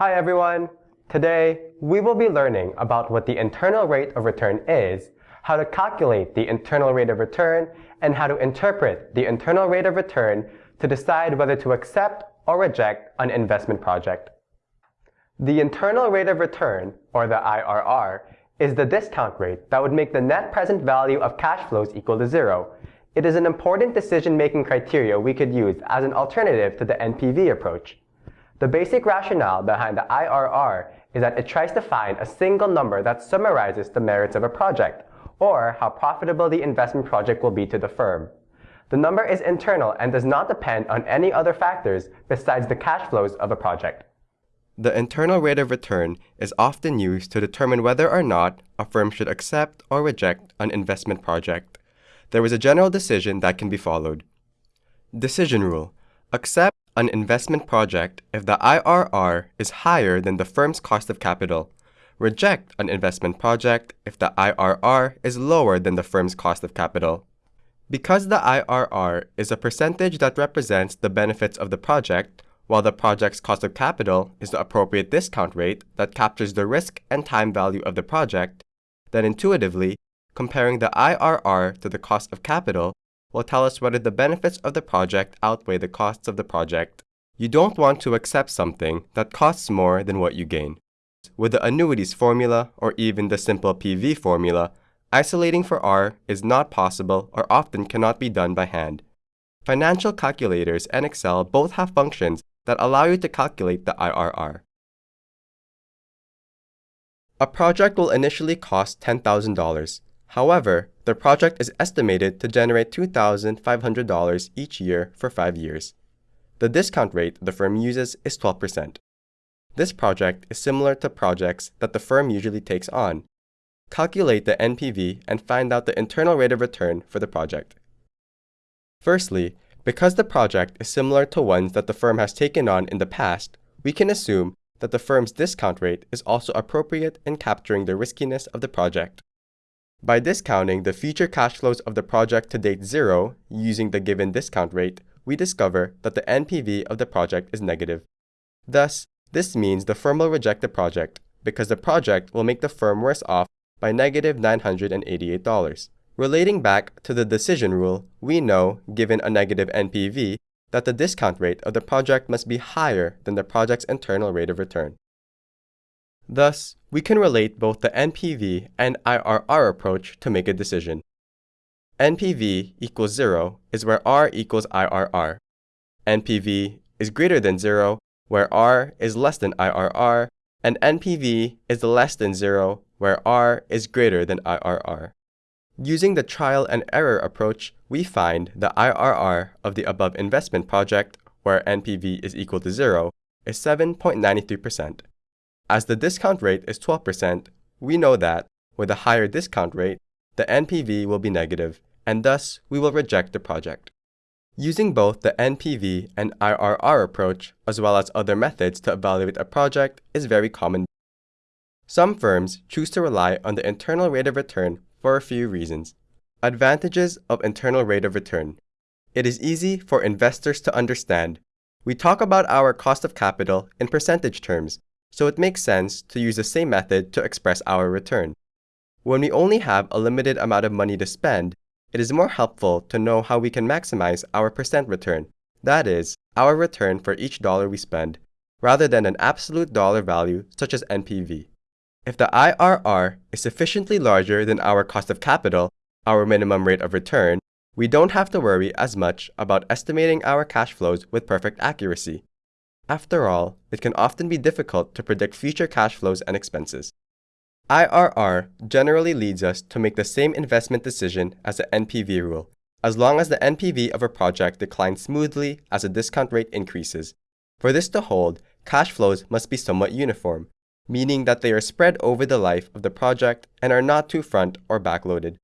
Hi everyone! Today, we will be learning about what the internal rate of return is, how to calculate the internal rate of return, and how to interpret the internal rate of return to decide whether to accept or reject an investment project. The internal rate of return, or the IRR, is the discount rate that would make the net present value of cash flows equal to zero. It is an important decision-making criteria we could use as an alternative to the NPV approach. The basic rationale behind the IRR is that it tries to find a single number that summarizes the merits of a project, or how profitable the investment project will be to the firm. The number is internal and does not depend on any other factors besides the cash flows of a project. The internal rate of return is often used to determine whether or not a firm should accept or reject an investment project. There is a general decision that can be followed. Decision rule. Accept an investment project if the IRR is higher than the firm's cost of capital. Reject an investment project if the IRR is lower than the firm's cost of capital. Because the IRR is a percentage that represents the benefits of the project, while the project's cost of capital is the appropriate discount rate that captures the risk and time value of the project, then intuitively, comparing the IRR to the cost of capital will tell us whether the benefits of the project outweigh the costs of the project. You don't want to accept something that costs more than what you gain. With the annuities formula or even the simple PV formula, isolating for R is not possible or often cannot be done by hand. Financial calculators and Excel both have functions that allow you to calculate the IRR. A project will initially cost $10,000. However, the project is estimated to generate $2,500 each year for five years. The discount rate the firm uses is 12%. This project is similar to projects that the firm usually takes on. Calculate the NPV and find out the internal rate of return for the project. Firstly, because the project is similar to ones that the firm has taken on in the past, we can assume that the firm's discount rate is also appropriate in capturing the riskiness of the project. By discounting the future cash flows of the project to date zero using the given discount rate, we discover that the NPV of the project is negative. Thus, this means the firm will reject the project because the project will make the firm worse off by negative $988. Relating back to the decision rule, we know, given a negative NPV, that the discount rate of the project must be higher than the project's internal rate of return. Thus, we can relate both the NPV and IRR approach to make a decision. NPV equals 0 is where R equals IRR. NPV is greater than 0 where R is less than IRR, and NPV is less than 0 where R is greater than IRR. Using the trial and error approach, we find the IRR of the above investment project, where NPV is equal to 0, is 7.93%. As the discount rate is 12%, we know that, with a higher discount rate, the NPV will be negative, and thus we will reject the project. Using both the NPV and IRR approach, as well as other methods to evaluate a project, is very common. Some firms choose to rely on the internal rate of return for a few reasons. Advantages of internal rate of return. It is easy for investors to understand. We talk about our cost of capital in percentage terms, so it makes sense to use the same method to express our return. When we only have a limited amount of money to spend, it is more helpful to know how we can maximize our percent return, that is, our return for each dollar we spend, rather than an absolute dollar value such as NPV. If the IRR is sufficiently larger than our cost of capital, our minimum rate of return, we don't have to worry as much about estimating our cash flows with perfect accuracy. After all, it can often be difficult to predict future cash flows and expenses. IRR generally leads us to make the same investment decision as the NPV rule, as long as the NPV of a project declines smoothly as the discount rate increases. For this to hold, cash flows must be somewhat uniform, meaning that they are spread over the life of the project and are not too front or backloaded.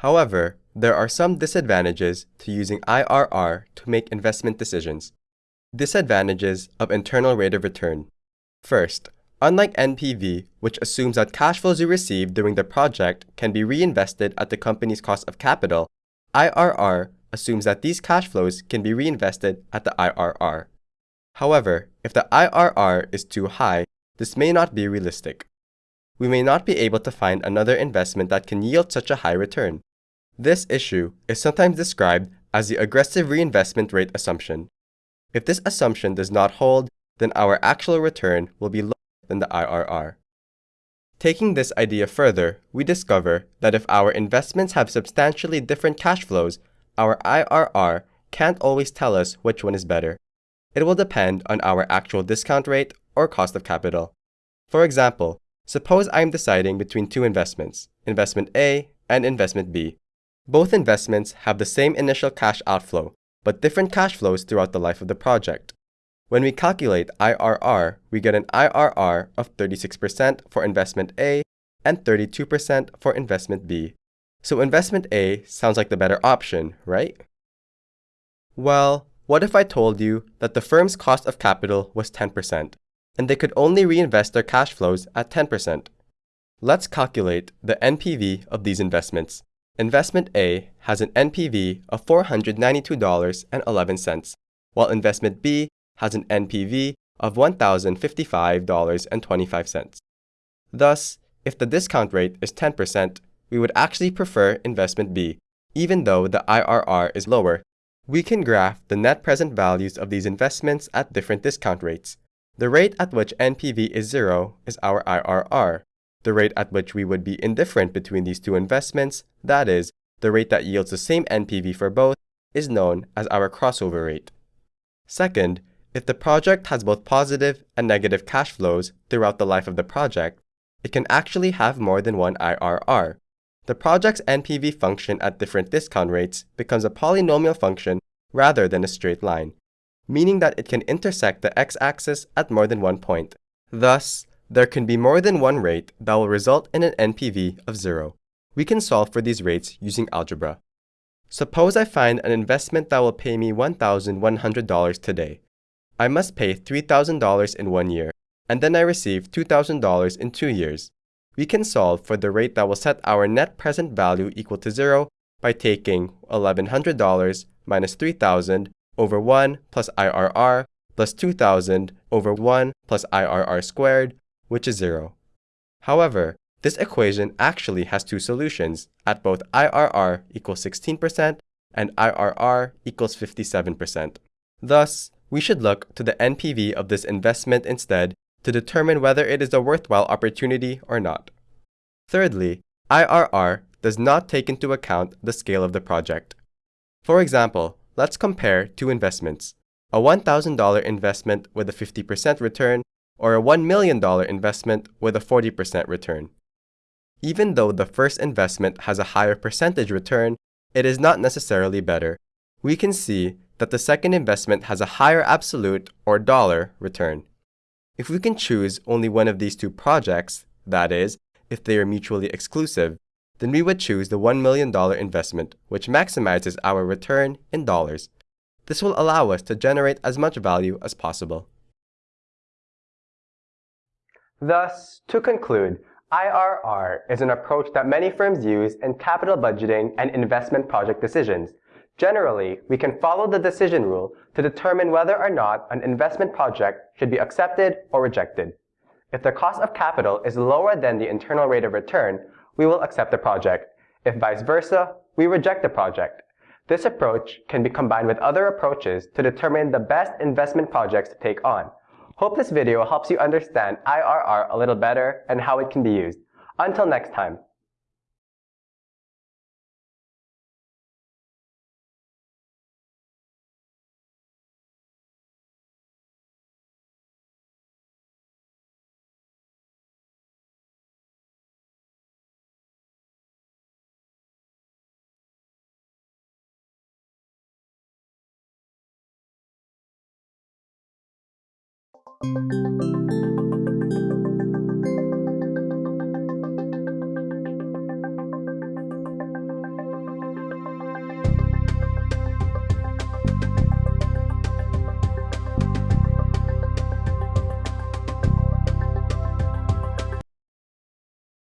However, there are some disadvantages to using IRR to make investment decisions. Disadvantages of internal rate of return. First, unlike NPV, which assumes that cash flows you receive during the project can be reinvested at the company's cost of capital, IRR assumes that these cash flows can be reinvested at the IRR. However, if the IRR is too high, this may not be realistic. We may not be able to find another investment that can yield such a high return. This issue is sometimes described as the aggressive reinvestment rate assumption. If this assumption does not hold, then our actual return will be lower than the IRR. Taking this idea further, we discover that if our investments have substantially different cash flows, our IRR can't always tell us which one is better. It will depend on our actual discount rate or cost of capital. For example, suppose I am deciding between two investments, investment A and investment B. Both investments have the same initial cash outflow, but different cash flows throughout the life of the project. When we calculate IRR, we get an IRR of 36% for investment A and 32% for investment B. So investment A sounds like the better option, right? Well, what if I told you that the firm's cost of capital was 10% and they could only reinvest their cash flows at 10%? Let's calculate the NPV of these investments. Investment A has an NPV of $492.11, while investment B has an NPV of $1,055.25. Thus, if the discount rate is 10%, we would actually prefer investment B, even though the IRR is lower. We can graph the net present values of these investments at different discount rates. The rate at which NPV is zero is our IRR. The rate at which we would be indifferent between these two investments, that is, the rate that yields the same NPV for both, is known as our crossover rate. Second, if the project has both positive and negative cash flows throughout the life of the project, it can actually have more than one IRR. The project's NPV function at different discount rates becomes a polynomial function rather than a straight line, meaning that it can intersect the x-axis at more than one point. Thus, there can be more than one rate that will result in an NPV of zero. We can solve for these rates using algebra. Suppose I find an investment that will pay me $1,100 today. I must pay $3,000 in one year, and then I receive $2,000 in two years. We can solve for the rate that will set our net present value equal to zero by taking $1,100 minus 3,000 over 1 plus IRR plus 2,000 over 1 plus IRR squared, which is 0. However, this equation actually has two solutions at both IRR equals 16% and IRR equals 57%. Thus, we should look to the NPV of this investment instead to determine whether it is a worthwhile opportunity or not. Thirdly, IRR does not take into account the scale of the project. For example, let's compare two investments, a $1,000 investment with a 50% return or a $1 million investment with a 40% return. Even though the first investment has a higher percentage return, it is not necessarily better. We can see that the second investment has a higher absolute or dollar return. If we can choose only one of these two projects, that is, if they are mutually exclusive, then we would choose the $1 million investment, which maximizes our return in dollars. This will allow us to generate as much value as possible. Thus, to conclude, IRR is an approach that many firms use in capital budgeting and investment project decisions. Generally, we can follow the decision rule to determine whether or not an investment project should be accepted or rejected. If the cost of capital is lower than the internal rate of return, we will accept the project. If vice versa, we reject the project. This approach can be combined with other approaches to determine the best investment projects to take on. Hope this video helps you understand IRR a little better and how it can be used. Until next time.